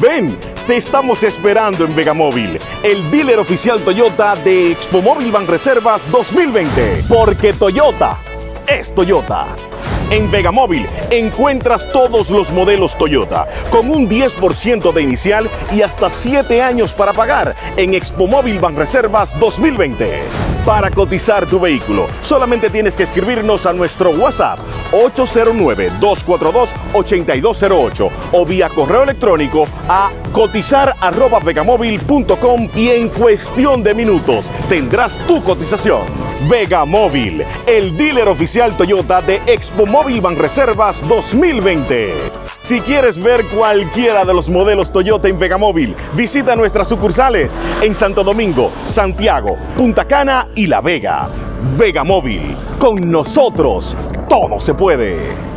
Ven, te estamos esperando en Vegamóvil, el dealer oficial Toyota de Expo Móvil Banreservas 2020. Porque Toyota es Toyota. En Vegamóvil encuentras todos los modelos Toyota con un 10% de inicial y hasta 7 años para pagar en Expo Móvil Banreservas 2020. Para cotizar tu vehículo, solamente tienes que escribirnos a nuestro WhatsApp 809-242-8208 o vía correo electrónico a cotizar.vegamóvil.com y en cuestión de minutos tendrás tu cotización. Vegamóvil, el dealer oficial Toyota de Expo Móvil Banreservas 2020. Si quieres ver cualquiera de los modelos Toyota en Vegamóvil, visita nuestras sucursales en Santo Domingo, Santiago, Punta Cana y La Vega. Vegamóvil, con nosotros todo se puede.